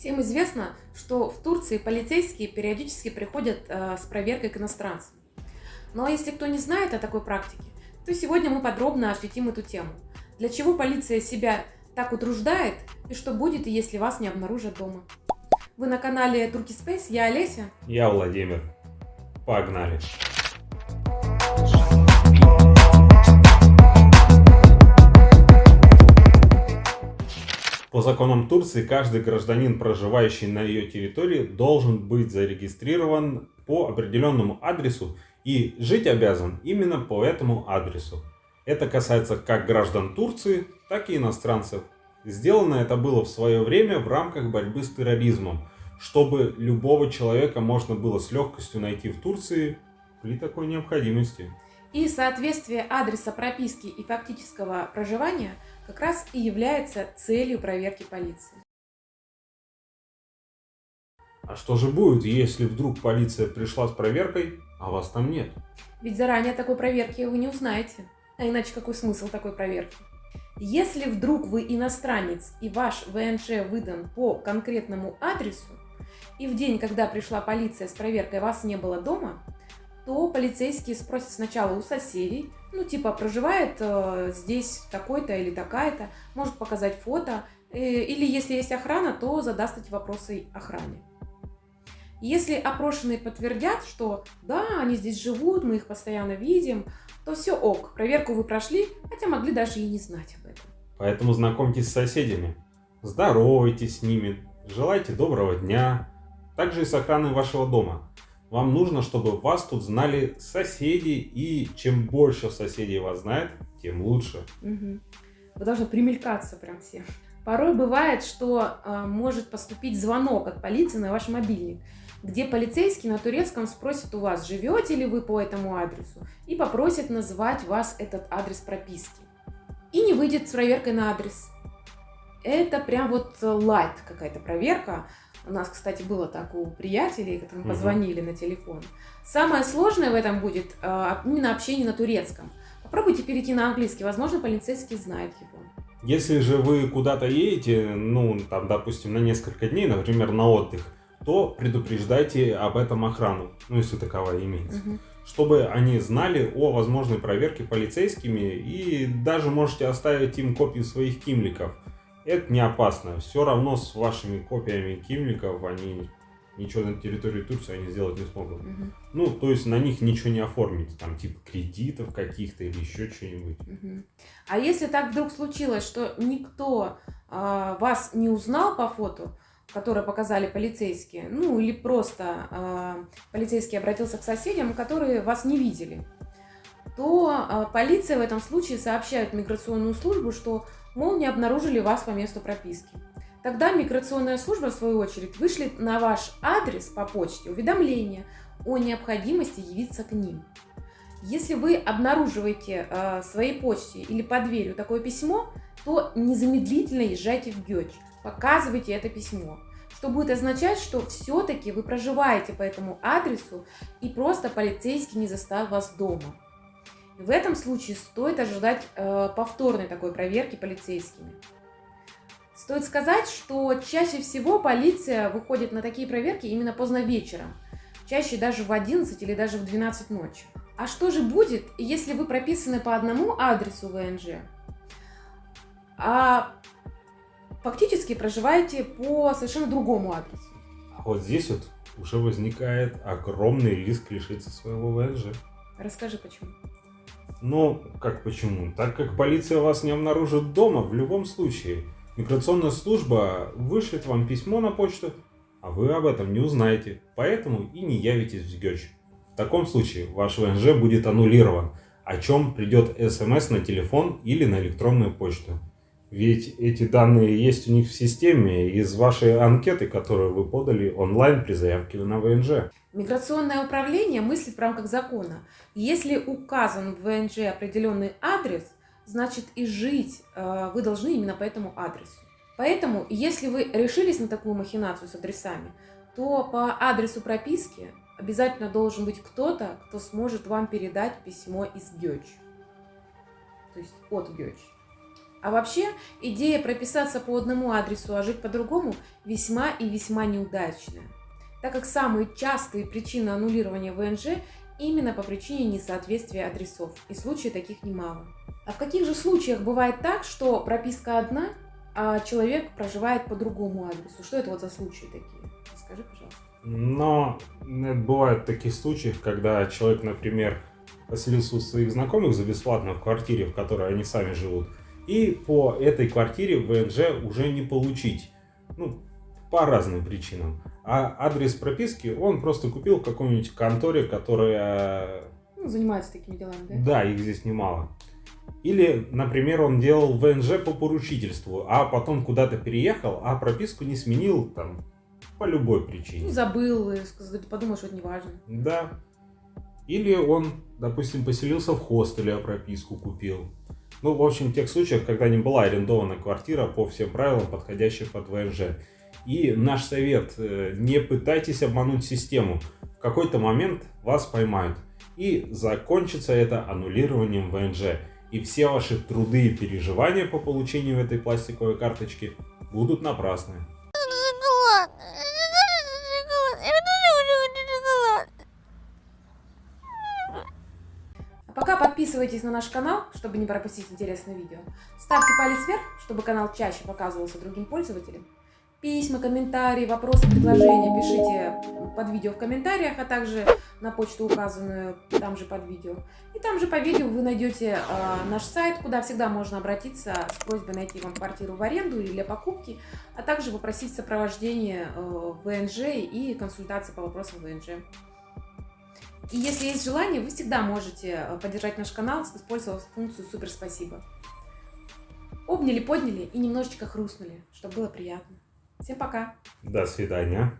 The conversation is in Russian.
Всем известно, что в Турции полицейские периодически приходят э, с проверкой к иностранцам. Но если кто не знает о такой практике, то сегодня мы подробно осветим эту тему. Для чего полиция себя так утруждает и что будет, если вас не обнаружат дома. Вы на канале Турки Space, я Олеся. Я Владимир. Погнали. По законам Турции каждый гражданин, проживающий на ее территории, должен быть зарегистрирован по определенному адресу и жить обязан именно по этому адресу. Это касается как граждан Турции, так и иностранцев. Сделано это было в свое время в рамках борьбы с терроризмом, чтобы любого человека можно было с легкостью найти в Турции при такой необходимости. И соответствие адреса прописки и фактического проживания как раз и является целью проверки полиции. А что же будет, если вдруг полиция пришла с проверкой, а вас там нет? Ведь заранее такой проверки вы не узнаете. А иначе какой смысл такой проверки? Если вдруг вы иностранец и ваш ВНЖ выдан по конкретному адресу, и в день, когда пришла полиция с проверкой, вас не было дома, то полицейские спросят сначала у соседей, ну типа проживает э, здесь такой-то или такая-то, может показать фото, э, или если есть охрана, то задаст эти вопросы охране. Если опрошенные подтвердят, что да, они здесь живут, мы их постоянно видим, то все ок, проверку вы прошли, хотя могли даже и не знать об этом. Поэтому знакомьтесь с соседями, здоровайтесь с ними, желайте доброго дня, также и с охраной вашего дома. Вам нужно, чтобы вас тут знали соседи, и чем больше соседей вас знает, тем лучше. Угу. Вы должны примелькаться прям все. Порой бывает, что э, может поступить звонок от полиции на ваш мобильник, где полицейский на турецком спросит у вас, живете ли вы по этому адресу, и попросит назвать вас этот адрес прописки. И не выйдет с проверкой на адрес. Это прям вот лайт какая-то проверка, у нас, кстати, было так у приятелей, которым позвонили угу. на телефон. Самое сложное в этом будет э, именно общение на турецком. Попробуйте перейти на английский, возможно, полицейский знает его. Если же вы куда-то едете, ну, там, допустим, на несколько дней, например, на отдых, то предупреждайте об этом охрану, ну, если таковая имеется. Угу. Чтобы они знали о возможной проверке полицейскими и даже можете оставить им копии своих кимликов это не опасно. Все равно с вашими копиями кимликов они ничего на территории Турции они сделать не смогут. Угу. Ну, то есть на них ничего не оформить, там типа кредитов каких-то или еще что-нибудь. Угу. А если так вдруг случилось, что никто э, вас не узнал по фото, которое показали полицейские, ну или просто э, полицейский обратился к соседям, которые вас не видели, то э, полиция в этом случае сообщает миграционную службу, что мол, не обнаружили вас по месту прописки. Тогда миграционная служба, в свою очередь, вышлет на ваш адрес по почте уведомление о необходимости явиться к ним. Если вы обнаруживаете э, в своей почте или под дверью такое письмо, то незамедлительно езжайте в Гёч, показывайте это письмо, что будет означать, что все-таки вы проживаете по этому адресу и просто полицейский не застал вас дома. В этом случае стоит ожидать э, повторной такой проверки полицейскими. Стоит сказать, что чаще всего полиция выходит на такие проверки именно поздно вечером, чаще даже в 11 или даже в 12 ночи. А что же будет, если вы прописаны по одному адресу ВНЖ, а фактически проживаете по совершенно другому адресу? А вот здесь вот уже возникает огромный риск лишиться своего ВНЖ. Расскажи, почему. Но как почему? Так как полиция вас не обнаружит дома в любом случае. Миграционная служба вышлет вам письмо на почту, а вы об этом не узнаете, поэтому и не явитесь в СГЕЧ. В таком случае ваш ВНЖ будет аннулирован, о чем придет смс на телефон или на электронную почту. Ведь эти данные есть у них в системе из вашей анкеты, которую вы подали онлайн при заявке на ВНЖ. Миграционное управление мыслит в рамках закона. Если указан в ВНЖ определенный адрес, значит и жить э, вы должны именно по этому адресу. Поэтому, если вы решились на такую махинацию с адресами, то по адресу прописки обязательно должен быть кто-то, кто сможет вам передать письмо из ГЕЧ. То есть от ГЕЧ. А вообще, идея прописаться по одному адресу, а жить по другому весьма и весьма неудачная, так как самые частые причины аннулирования ВНЖ именно по причине несоответствия адресов, и случаев таких немало. А в каких же случаях бывает так, что прописка одна, а человек проживает по другому адресу? Что это вот за случаи такие? Скажи, пожалуйста. Но бывают такие случаи, когда человек, например, поселился у своих знакомых за бесплатно в квартире, в которой они сами живут, и по этой квартире ВНЖ уже не получить. Ну, по разным причинам. А адрес прописки он просто купил в какой-нибудь конторе, которая... Ну, занимается такими делами, да? Да, их здесь немало. Или, например, он делал ВНЖ по поручительству, а потом куда-то переехал, а прописку не сменил там по любой причине. Ну, забыл, подумал, что это не важно. Да. Или он, допустим, поселился в хостеле, а прописку купил. Ну, в общем, в тех случаях, когда не была арендована квартира по всем правилам, подходящим под ВНЖ. И наш совет, э, не пытайтесь обмануть систему. В какой-то момент вас поймают. И закончится это аннулированием ВНЖ. И все ваши труды и переживания по получению этой пластиковой карточки будут напрасны. А пока подписывайтесь на наш канал, чтобы не пропустить интересные видео. Ставьте палец вверх, чтобы канал чаще показывался другим пользователям. Письма, комментарии, вопросы, предложения пишите под видео в комментариях, а также на почту, указанную там же под видео. И там же по видео вы найдете э, наш сайт, куда всегда можно обратиться с просьбой найти вам квартиру в аренду или для покупки, а также попросить сопровождение э, ВНЖ и консультации по вопросам ВНЖ. И если есть желание, вы всегда можете э, поддержать наш канал, использовав функцию «Супер спасибо». Обняли, подняли и немножечко хрустнули, чтобы было приятно. Всем пока. До свидания.